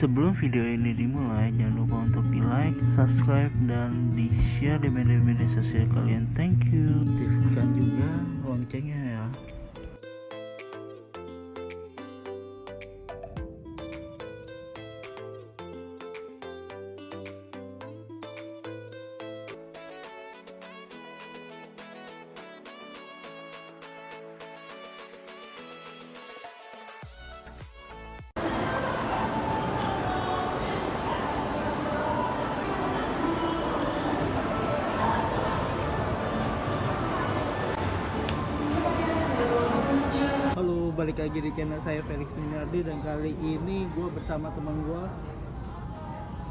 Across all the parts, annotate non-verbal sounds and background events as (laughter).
Sebelum video ini dimulai, jangan lupa untuk di like, subscribe, dan di share di media-media sosial kalian. Thank you. Aktifkan juga loncengnya ya. Balik lagi di channel saya Felix Minardi dan kali ini gue bersama teman gue.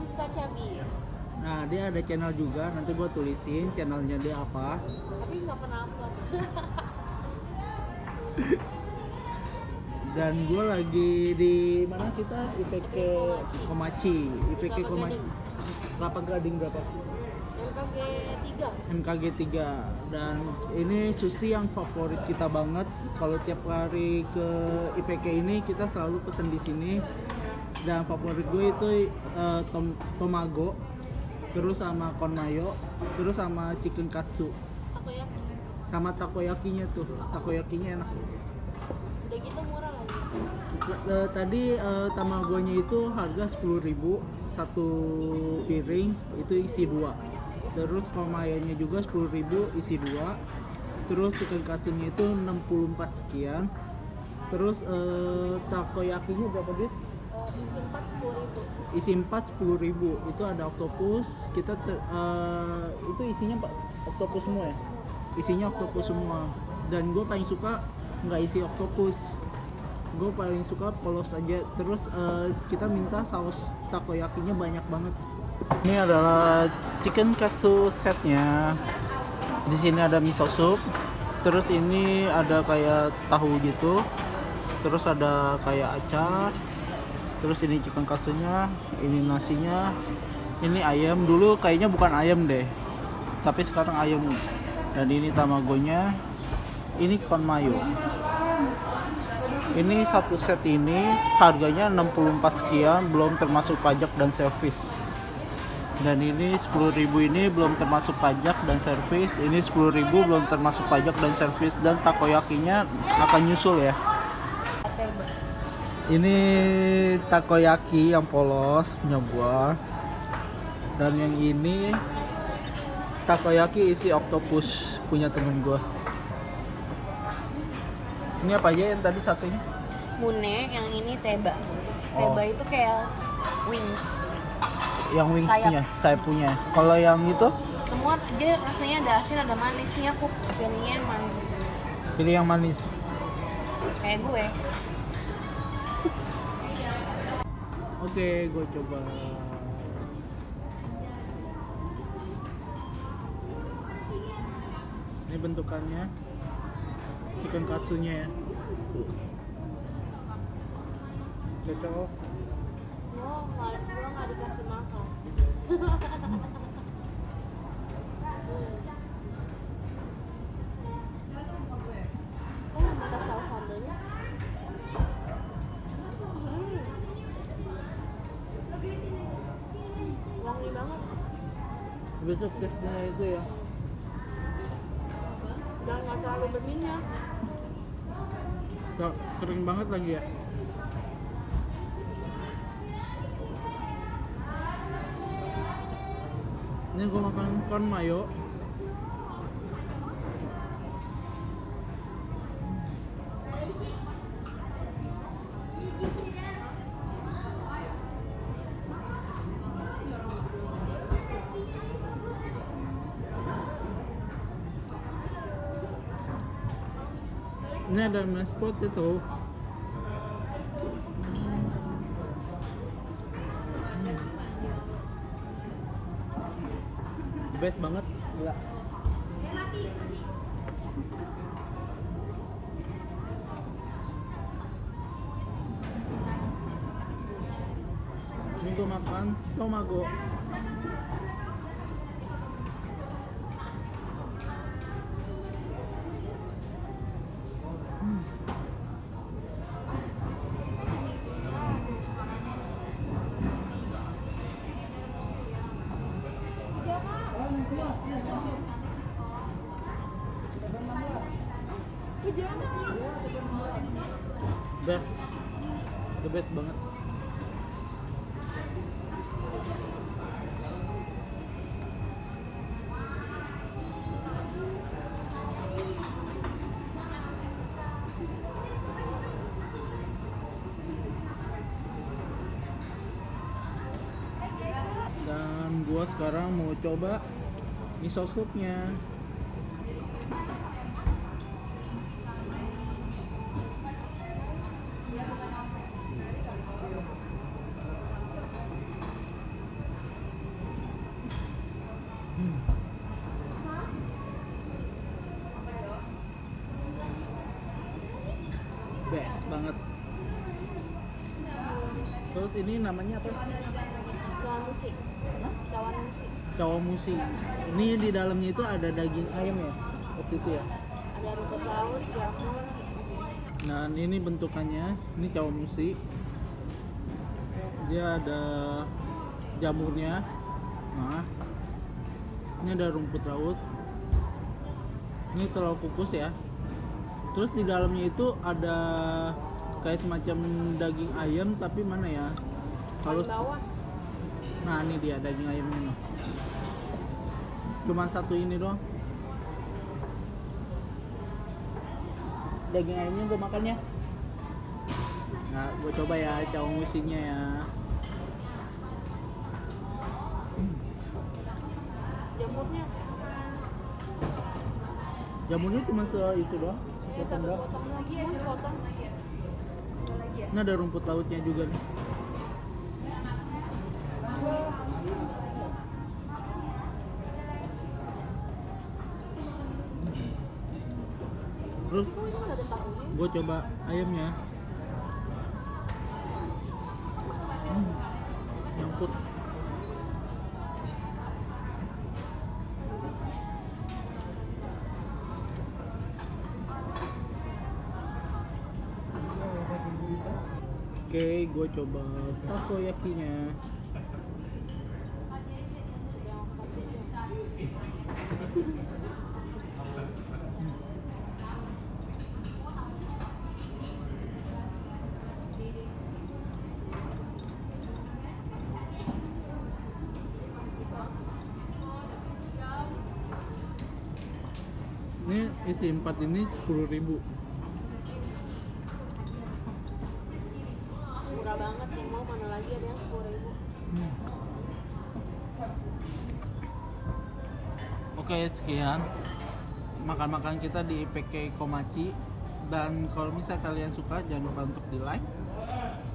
Siska Cabi. Nah, dia ada channel juga. Nanti gue tulisin channelnya dia apa. Tapi nggak pernah upload. (laughs) Dan gue lagi di mana kita IPK Komachi, IPK Komachi. Kelapa Gading berapa? 3. MKG 3 dan ini sushi yang favorit kita banget. Kalau tiap hari ke IPK ini kita selalu pesen di sini. Dan favorit gue itu eh, tom tomago terus sama kon mayo terus sama chicken katsu. Takoyaki. sama takoyakinya tuh. Takoyakinya enak. Udah gitu murah lagi. Eh, tadi eh, tamagonya itu harga 10.000 satu piring itu isi dua terus komayanya juga 10.000 isi dua. Terus chicken katsunya itu 64 sekian. Terus eh, takoyakinya berapa duit? Isi 4 10 ribu. isi 4 10.000 itu ada octopus. Kita ter- eh, itu isinya pak octopus semua ya? Isinya octopus semua. Dan gue paling suka nggak isi octopus. Gue paling suka polos aja. Terus eh, kita minta saus takoyakinya banyak banget ini adalah chicken katsu setnya. Di sini ada miso soup. Terus ini ada kayak tahu gitu. Terus ada kayak acar. Terus ini chicken katsunya ini nasinya. Ini ayam. Dulu kayaknya bukan ayam deh. Tapi sekarang ayam. Dan ini tamagonya. Ini kon mayo. Ini satu set ini harganya 64 sekian belum termasuk pajak dan servis dan ini 10.000 ini belum termasuk pajak dan servis ini 10.000 belum termasuk pajak dan servis dan takoyakinya akan nyusul ya ini takoyaki yang polos punya gua dan yang ini takoyaki isi octopus punya temen gua ini apa aja yang tadi satunya Mune, yang ini teba. Oh. Teba itu kayak wings. Yang wingsnya saya punya kalau yang itu? Semua aja rasanya ada asin, ada manis. Nih aku pilihnya yang manis. pilih yang manis. Kayak gue. oke gue coba. Ini bentukannya. Chicken katsunya ya. Cocok Wangi banget. besok tesnya itu ya Dan nggak terlalu berminyak. Gak kering banget lagi ya ini gue makan corn mayo ini ada mashed potato best banget. Gila. Ini gue makan. Tomago the best banget. Dan gua sekarang mau coba miso soupnya terus ini namanya apa? Cawan musik. Cawan musik. cawamusi ini di dalamnya itu ada daging ayam ya? Waktu itu ya? Ada rumput laut, jamur. nah ini bentukannya. Ini cawamusi dia ada jamurnya. Nah ini ada rumput laut. Ini telur kukus ya. Terus di dalamnya itu ada kayak semacam daging ayam tapi mana ya kalau. Nah ini dia daging ayamnya nih. Cuman satu ini doang. Daging ayamnya gue makannya. Nah, gue coba ya cawamusinya ya. Jamurnya. Jamurnya cuma se itu doang. Sepotong satu doang. potong lagi aja potong. Ini ada rumput lautnya juga nih. Terus gue coba ayamnya. Hmm, nyangkut. Gue coba takoyakinya. Ini isi empat ini sepuluh ribu. Oke sekian. Makan-makan kita di PK Komachi. Dan kalau misalnya kalian suka jangan lupa untuk di like,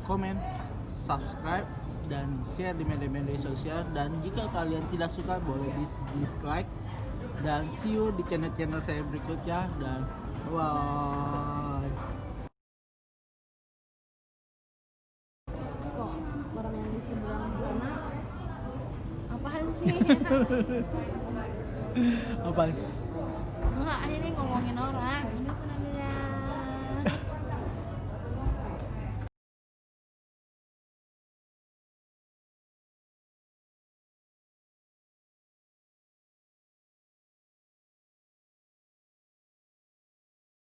komen, subscribe dan share di media-media sosial. Dan jika kalian tidak suka boleh dis dislike. Dan see you di channel-channel saya berikutnya. Dan bye Kok orang yang di seberang sana? Apaan sih? (laughs) apa Enggak, ini ngomongin orang.